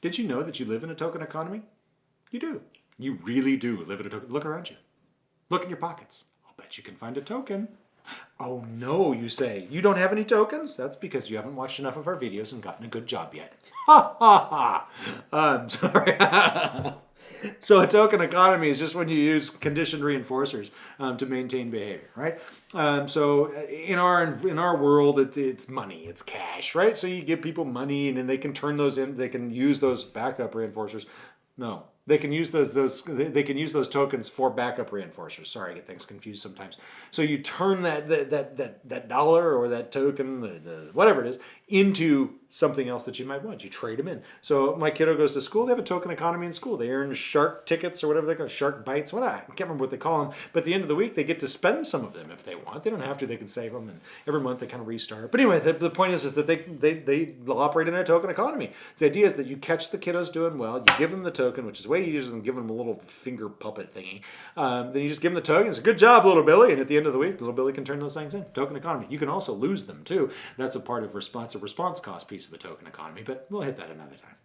Did you know that you live in a token economy? You do. You really do live in a token. Look around you. Look in your pockets. I'll bet you can find a token. Oh no, you say. You don't have any tokens? That's because you haven't watched enough of our videos and gotten a good job yet. Ha ha ha. I'm sorry. So a token economy is just when you use conditioned reinforcers um, to maintain behavior, right? Um, so in our in our world, it, it's money, it's cash, right? So you give people money, and then they can turn those in, they can use those backup reinforcers. No, they can use those those they can use those tokens for backup reinforcers. Sorry, I get things confused sometimes. So you turn that that that that, that dollar or that token, the, the, whatever it is, into something else that you might want. You trade them in. So my kiddo goes to school. They have a token economy in school. They earn shark tickets or whatever they call shark bites. What I can't remember what they call them. But at the end of the week, they get to spend some of them if they want. They don't have to. They can save them, and every month they kind of restart. But anyway, the, the point is, is that they they they operate in a token economy. The idea is that you catch the kiddos doing well. You give them the token, which is way easier than giving them a little finger puppet thingy. Um, then you just give them the token. It's a good job, little Billy. And at the end of the week, little Billy can turn those things in. Token economy. You can also lose them too. That's a part of response, a response cost piece of a token economy. But we'll hit that another time.